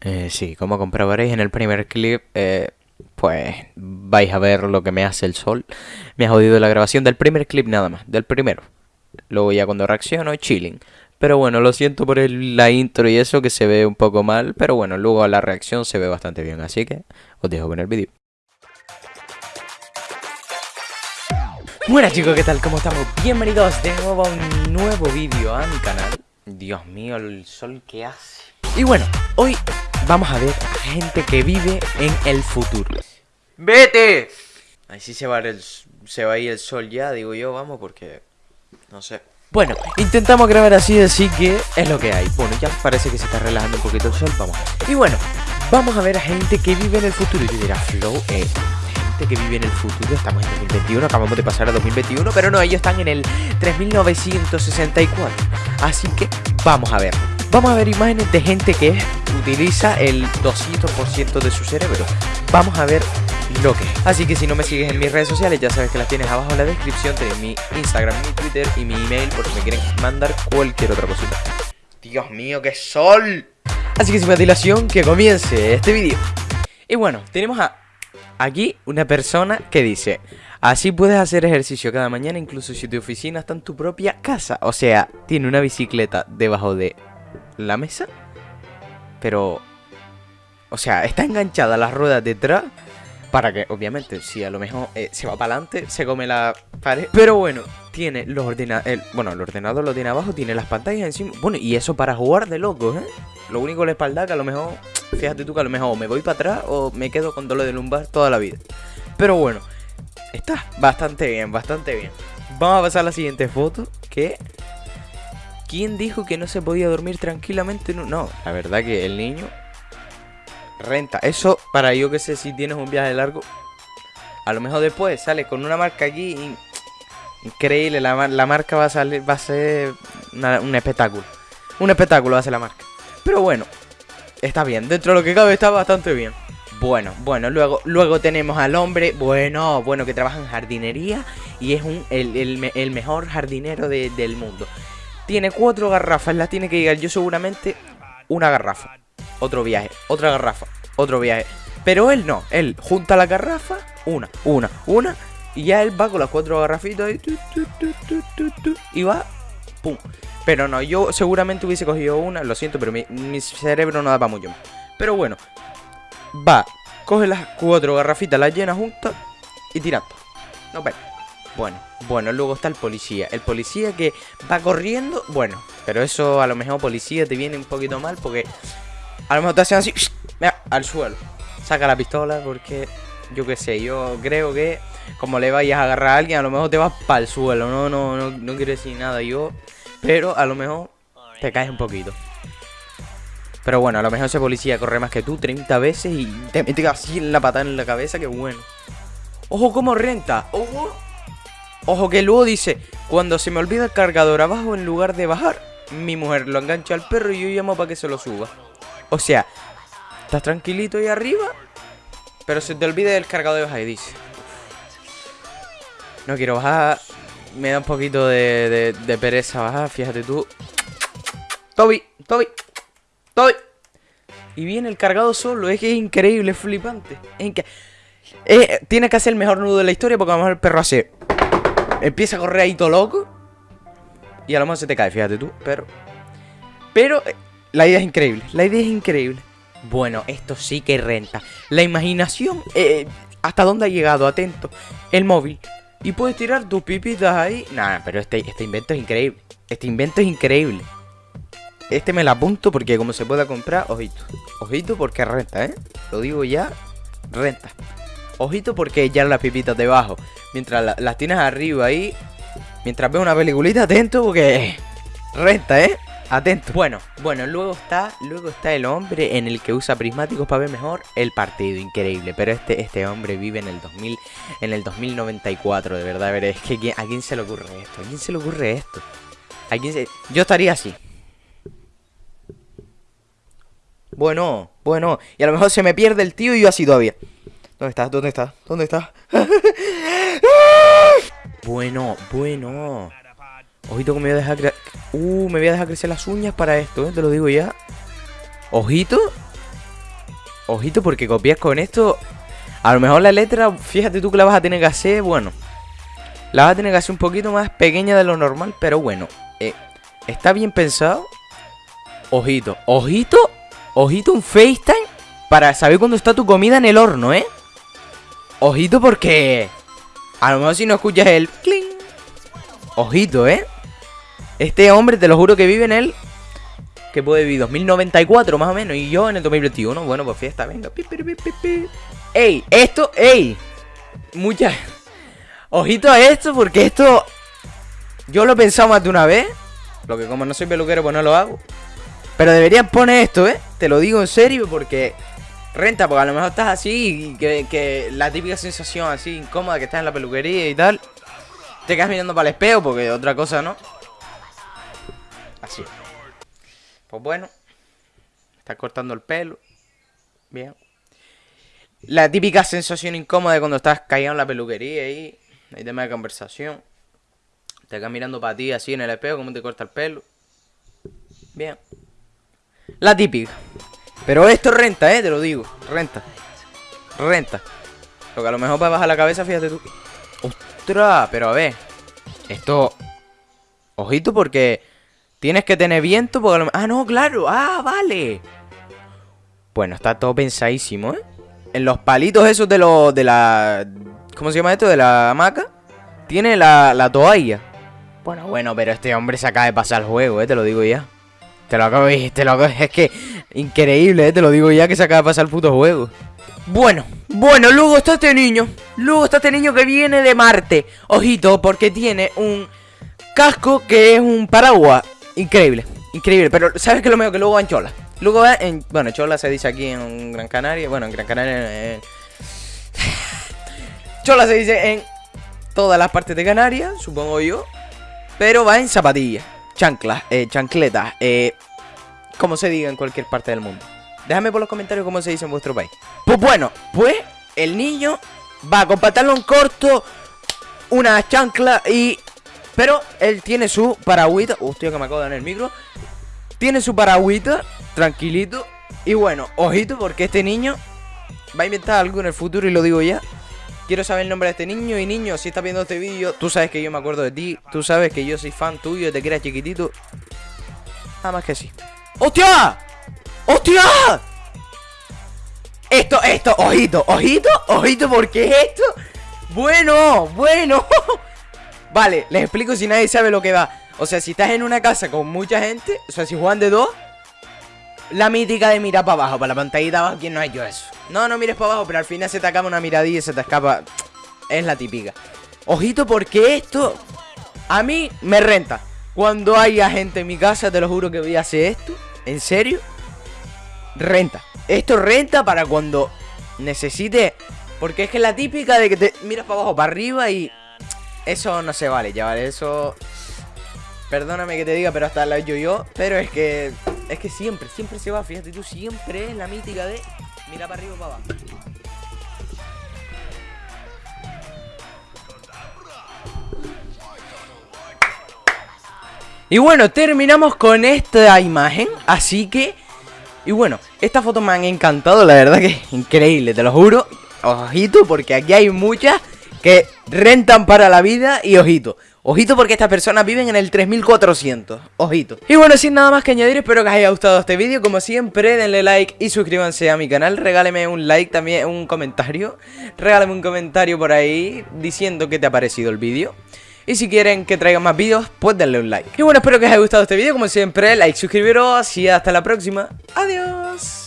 Eh, sí, como comprobaréis en el primer clip, eh, pues vais a ver lo que me hace el sol. Me ha jodido la grabación del primer clip nada más, del primero. Luego ya cuando reacciono, chilling. Pero bueno, lo siento por la intro y eso que se ve un poco mal, pero bueno, luego la reacción se ve bastante bien, así que os dejo con el vídeo. Buenas chicos, ¿qué tal? ¿Cómo estamos? Bienvenidos de nuevo a un nuevo vídeo a mi canal. Dios mío, el sol que hace. Y bueno, hoy vamos a ver a gente que vive en el futuro. ¡Vete! Ahí sí se va, el, se va a ir el sol ya, digo yo, vamos, porque... No sé. Bueno, intentamos grabar así, así que es lo que hay. Bueno, ya parece que se está relajando un poquito el sol, vamos. Y bueno, vamos a ver a gente que vive en el futuro. Y tú dirás, Flow, eh, gente que vive en el futuro, estamos en 2021, acabamos de pasar a 2021, pero no, ellos están en el 3964. Así que vamos a ver. Vamos a ver imágenes de gente que utiliza el 200% de su cerebro. Vamos a ver lo que es. Así que si no me sigues en mis redes sociales, ya sabes que las tienes abajo en la descripción. Tienes mi Instagram, mi Twitter y mi email por si me quieren mandar cualquier otra cosita. Dios mío, qué sol. Así que sin más dilación, que comience este vídeo. Y bueno, tenemos a aquí una persona que dice Así puedes hacer ejercicio cada mañana incluso si tu oficina está en tu propia casa O sea, tiene una bicicleta debajo de la mesa Pero... O sea, está enganchada las ruedas detrás Para que, obviamente, si a lo mejor eh, se va para adelante, se come la pared Pero bueno, tiene los ordenadores... Bueno, el ordenador lo tiene abajo, tiene las pantallas encima Bueno, y eso para jugar de locos, ¿eh? Lo único la espalda que a lo mejor... Fíjate tú que a lo mejor me voy para atrás o me quedo con dolor de lumbar toda la vida. Pero bueno, está bastante bien, bastante bien. Vamos a pasar a la siguiente foto. Que... ¿Quién dijo que no se podía dormir tranquilamente? No, la verdad que el niño... Renta. Eso para yo que sé si tienes un viaje largo. A lo mejor después sales con una marca aquí. Increíble, la, la marca va a salir, va a ser un espectáculo. Un espectáculo va a ser la marca. Pero bueno, está bien, dentro de lo que cabe está bastante bien. Bueno, bueno, luego, luego tenemos al hombre, bueno, bueno, que trabaja en jardinería y es un, el, el me- el mejor jardinero de- del mundo. Tiene cuatro garrafas, las tiene que llegar yo seguramente una garrafa, otro viaje, otra garrafa, otro viaje. Pero él no, él junta la garrafa, una, una, una, y ya él va con las cuatro garrafitas y, tu, tu, tu, va, pum. Pero no, yo seguramente hubiese cogido una, lo siento, pero mi, cerebro no da para mucho. Pero bueno, va, coge las cuatro garrafitas, las llena juntas y tirando. No, pero, bueno, bueno, luego está el policía. El policía que va corriendo, bueno, pero eso a lo mejor policía te viene un poquito mal porque a lo mejor te hacen así, mira, al suelo. Saca la pistola porque yo qué sé, yo creo que como le vayas a agarrar a alguien, a lo mejor te vas para el suelo. No, no, no, no quiero decir nada yo, pero a lo mejor te caes un poquito. Pero bueno, a lo mejor ese policía corre más que tú 30 veces y te mete así en la patada en la cabeza, que bueno. Ojo cómo renta, ojo. Ojo que luego dice, cuando se me olvida el cargador abajo en lugar de bajar, mi mujer lo engancha al perro y yo llamo para que se lo suba. O sea, estás tranquilito ahí arriba, pero se te olvida el cargador de bajar y dice. No quiero bajar, me da un poquito de, pereza bajar, fíjate tú. Toby, Toby, Toby. Y viene el cargado solo, es que es increíble, es flipante. Es eh, tiene que hacer el mejor nudo de la historia porque a lo mejor el perro hace... Empieza a correr ahí todo loco. Y a lo mejor se te cae, fíjate tú, pero... Pero eh, la idea es increíble, la idea es increíble. Bueno, esto sí que renta. La imaginación, eh, ¿hasta dónde ha llegado? Atento. El móvil. Y puedes tirar tus pipitas ahí. Nada, pero este, este invento es increíble. Este invento es increíble. Este me la apunto porque como se pueda comprar, ojito. Ojito porque renta, ¿eh? Lo digo ya, renta. Ojito porque ya las pipitas debajo. Mientras la- las tienes arriba ahí. Mientras ves una peliculita, atento porque renta, ¿eh? Atento. Bueno, bueno, luego está, luego está el hombre en el que usa prismáticos para ver mejor el partido, increíble. Pero este, este hombre vive en el 2000, en el 2094, de verdad, ver, es que ¿quién- a quién se le ocurre esto, a quién se le ocurre esto, quién se, yo estaría así. Bueno, bueno, y a lo mejor se me pierde el tío y yo así todavía. ¿Dónde estás? ¿Dónde estás? ¿Dónde estás? bueno, bueno. Ojito que me voy a dejar cre- Uh, me voy a dejar crecer las uñas para esto, ¿eh? Te lo digo ya. Ojito. Ojito porque copias con esto. A lo mejor la letra, fíjate tú que la vas a tener que hacer, bueno. La vas a tener que hacer un poquito más pequeña de lo normal, pero bueno. Eh, está bien pensado. Ojito, ojito, ojito un FaceTime para saber cuándo está tu comida en el horno, ¿eh? Ojito porque... A lo mejor si no escuchas el... Cling. Ojito, ¿eh? Este hombre, te lo juro que vive en el... Que puede vivir 2094 más o menos Y yo en el 2021 Bueno, pues fiesta, venga Ey, esto, ey Muchas Ojito a esto porque esto Yo lo he pensado más de una vez Lo que como no soy peluquero pues no lo hago Pero deberían poner esto, eh Te lo digo en serio porque Renta, porque a lo mejor estás así que, la típica sensación así incómoda que estás en la peluquería y tal Te quedas mirando para el espejo porque otra cosa no Así pues bueno. Está cortando el pelo. Bien. La típica sensación incómoda cuando estás callado en la peluquería y hay tema de conversación. Te quedas mirando para ti así en el espejo, como te corta el pelo. Bien. La típica. Pero esto renta, eh, te lo digo. Renta. Renta. Lo que a lo mejor para bajar la cabeza, fíjate tú. ¡Ostras! Pero a ver. Esto... Ojito porque Tienes que tener viento porque... Ah, no, claro. Ah, vale. Bueno, está todo pensadísimo, ¿eh? En los palitos esos de los... De la... ¿Cómo se llama esto? De la hamaca. Tiene la, la toalla. Bueno, bueno, pero este hombre se acaba de pasar el juego, ¿eh? Te lo digo ya. Te lo acabo. Te lo acabo, es que... Increíble, ¿eh? Te lo digo ya que se acaba de pasar el puto juego. Bueno, bueno, luego está este niño. Luego está este niño que viene de Marte. Ojito, porque tiene un casco que es un paraguas. Increíble, increíble. Pero ¿sabes qué es lo mejor? Que luego va en Chola. Luego va en... Bueno, Chola se dice aquí en Gran Canaria. Bueno, en Gran Canaria... Chola se dice en todas las partes de Canarias, supongo yo. Pero va en zapatillas, chanclas, eh, chancletas, eh, como se diga en cualquier parte del mundo. Déjame por los comentarios cómo se dice en vuestro país. Pues bueno, pues el niño va con pantalón corto, una chancla y pero él tiene su paragüita. Hostia, que me acabo de dar el micro. Tiene su paragüita, tranquilito. Y bueno, ojito, porque este niño va a inventar algo en el futuro y lo digo ya. Quiero saber el nombre de este niño. Y niño, si estás viendo este vídeo, tú sabes que yo me acuerdo de ti. Tú sabes que yo soy fan tuyo desde que eras chiquitito. Nada más que sí. ¡Hostia! ¡Hostia! Esto, esto, ojito, ojito, ojito, ¿por qué es esto? Bueno, bueno. Vale, les explico si nadie sabe lo que va. O sea, si estás en una casa con mucha gente, o sea, si juegan de dos, la mítica de mirar para abajo, para la pantallita abajo, ¿quién no ha hecho eso? No, no mires para abajo, pero al final se te acaba una miradilla y se te escapa. Es la típica. Ojito, porque esto a mí me renta. Cuando haya gente en mi casa, te lo juro que voy a hacer esto. ¿En serio? Renta. Esto renta para cuando necesite. Porque es que es la típica de que te miras para abajo, para arriba y eso no se vale, ya vale, eso... Perdóname que te diga, pero hasta la yo yo Pero es que... Es que siempre, siempre se va, fíjate tú, siempre es la mítica de... Mira para arriba o para abajo. Y bueno, terminamos con esta imagen Así que... Y bueno, esta foto me han encantado, la verdad que es increíble, te lo juro. Ojito, porque aquí hay muchas que rentan para la vida y ojito. Ojito porque estas personas viven en el 3400. Ojito. Y bueno, sin nada más que añadir, espero que os haya gustado este vídeo. Como siempre, denle like y suscríbanse a mi canal. Regáleme un like, también un comentario. Regálame un comentario por ahí diciendo qué te ha parecido el vídeo. Y si quieren que traiga más vídeos, pues denle un like. Y bueno, espero que os haya gustado este vídeo. Como siempre, like, suscribiros y hasta la próxima. Adiós.